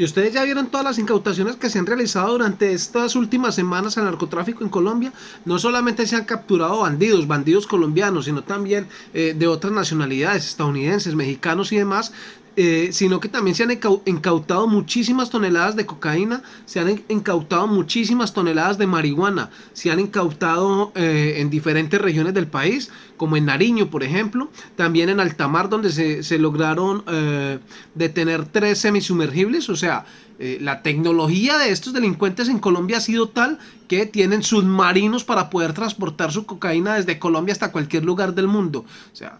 Y ustedes ya vieron todas las incautaciones que se han realizado durante estas últimas semanas al narcotráfico en Colombia. No solamente se han capturado bandidos, bandidos colombianos, sino también eh, de otras nacionalidades, estadounidenses, mexicanos y demás. Eh, sino que también se han incautado muchísimas toneladas de cocaína, se han incautado muchísimas toneladas de marihuana, se han incautado eh, en diferentes regiones del país, como en Nariño, por ejemplo, también en Altamar, donde se, lograron eh, detener tres semisumergibles, o sea, la tecnología de estos delincuentes en Colombia ha sido tal que tienen submarinos para poder transportar su cocaína desde Colombia hasta cualquier lugar del mundo. O sea,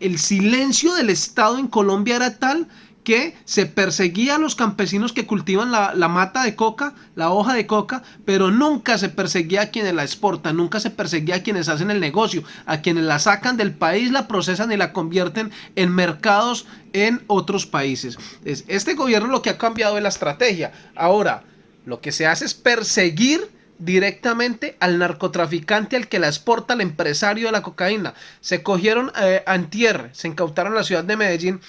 el silencio del Estado en Colombia era tal que se perseguía a los campesinos que cultivan la, mata de coca, la hoja de coca, pero nunca se perseguía a quienes la exportan, nunca se perseguía a quienes hacen el negocio, a quienes la sacan del país, la procesan y la convierten en mercados en otros países. Este gobierno lo que ha cambiado es la estrategia. Ahora, lo que se hace es perseguir directamente al narcotraficante al que la exporta el empresario de la cocaína. Se cogieron eh, antier, se incautaron en la ciudad de Medellín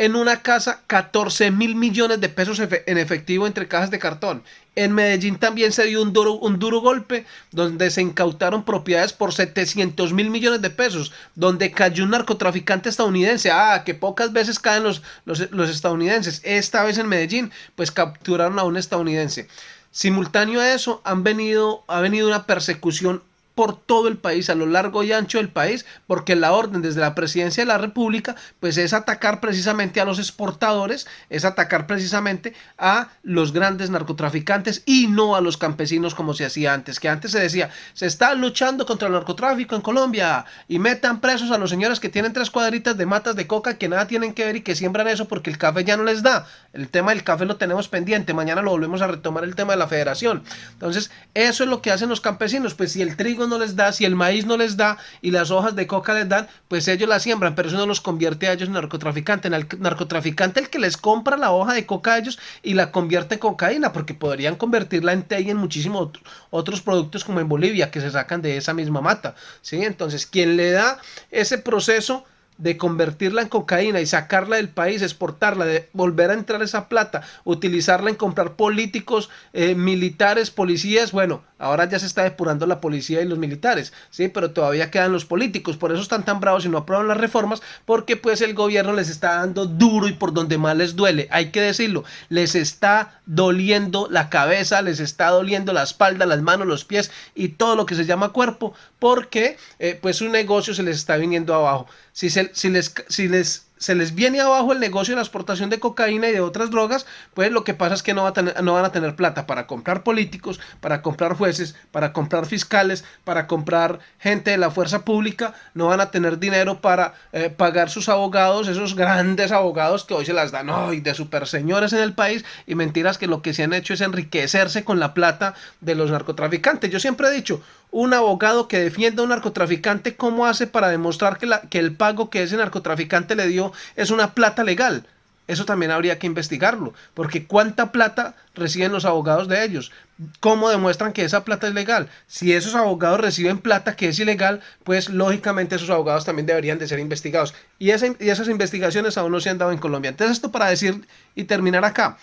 en una casa 14 mil millones de pesos en efectivo entre cajas de cartón. En Medellín también se dio un duro, un duro golpe donde se incautaron propiedades por 700 mil millones de pesos, donde cayó un narcotraficante estadounidense. Ah, que pocas veces caen los, los, los estadounidenses. Esta vez en Medellín, pues capturaron a un estadounidense. Simultáneo a eso han venido, ha venido una persecución por todo el país, a lo largo y ancho del país, porque la orden desde la presidencia de la república, pues es atacar precisamente a los exportadores, es atacar precisamente a los grandes narcotraficantes y no a los campesinos como se hacía antes, que antes se decía, se está luchando contra el narcotráfico en Colombia y metan presos a los señores que tienen tres cuadritas de matas de coca que nada tienen que ver y que siembran eso porque el café ya no les da. El tema del café lo tenemos pendiente, mañana lo volvemos a retomar el tema de la federación. Entonces, eso es lo que hacen los campesinos, pues si el trigo no les da, si el maíz no les da y las hojas de coca les dan, pues ellos la siembran, pero eso no los convierte a ellos en narcotraficantes. El narcotraficante el que les compra la hoja de coca a ellos y la convierte en cocaína, porque podrían convertirla en té y en muchísimos otros productos como en Bolivia que se sacan de esa misma mata. ¿sí? Entonces, quien le da ese proceso de convertirla en cocaína y sacarla del país, exportarla, de volver a entrar esa plata, utilizarla en comprar políticos, eh, militares, policías, bueno, ahora ya se está depurando la policía y los militares, sí, pero todavía quedan los políticos, por eso están tan bravos y no aprueban las reformas, porque pues el gobierno les está dando duro y por donde más les duele, hay que decirlo, les está doliendo la cabeza, les está doliendo la espalda, las manos, los pies y todo lo que se llama cuerpo, porque eh, pues su negocio se les está viniendo abajo. Si, se, si, les, si les se les viene abajo el negocio de la exportación de cocaína y de otras drogas, pues lo que pasa es que no, va a no van a tener plata para comprar políticos, para comprar jueces, para comprar fiscales, para comprar gente de la fuerza pública, no van a tener dinero para eh, pagar sus abogados, esos grandes abogados que hoy se las dan hoy de super señores en el país y mentiras que lo que se han hecho es enriquecerse con la plata de los narcotraficantes. Yo siempre he dicho, un abogado que defienda a un narcotraficante, ¿cómo hace para demostrar que, el pago que ese narcotraficante le dio es una plata legal? Eso también habría que investigarlo, porque ¿cuánta plata reciben los abogados de ellos? ¿Cómo demuestran que esa plata es legal? Si esos abogados reciben plata que es ilegal, pues lógicamente esos abogados también deberían de ser investigados. Y, y esas investigaciones aún no se han dado en Colombia. Entonces esto para decir y terminar acá,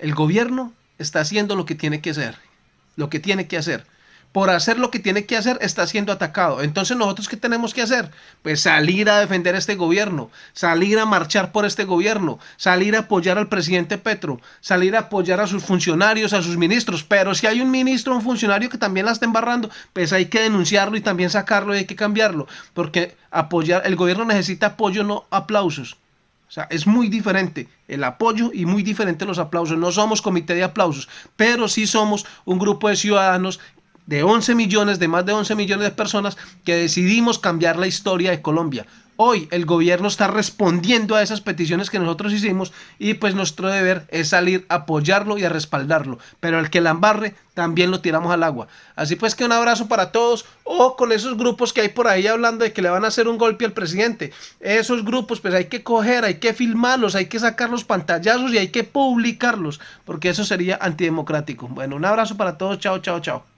el gobierno está haciendo lo que tiene que hacer, lo que tiene que hacer por hacer lo que tiene que hacer, está siendo atacado. Entonces, ¿nosotros qué tenemos que hacer? Pues salir a defender este gobierno, salir a marchar por este gobierno, salir a apoyar al presidente Petro, salir a apoyar a sus funcionarios, a sus ministros. Pero si hay un ministro un funcionario que también la está embarrando, pues hay que denunciarlo y también sacarlo y hay que cambiarlo. Porque apoyar, el gobierno necesita apoyo, no aplausos. O sea, es muy diferente el apoyo y muy diferente los aplausos. No somos comité de aplausos, pero sí somos un grupo de ciudadanos de 11 millones, de más de 11 millones de personas que decidimos cambiar la historia de Colombia. Hoy el gobierno está respondiendo a esas peticiones que nosotros hicimos y pues nuestro deber es salir a apoyarlo y a respaldarlo. Pero el que la embarre también lo tiramos al agua. Así pues que un abrazo para todos o con esos grupos que hay por ahí hablando de que le van a hacer un golpe al presidente. Esos grupos pues hay que coger, hay que filmarlos, hay que sacar los pantallazos y hay que publicarlos porque eso sería antidemocrático. Bueno, un abrazo para todos. Chao, chao, chao.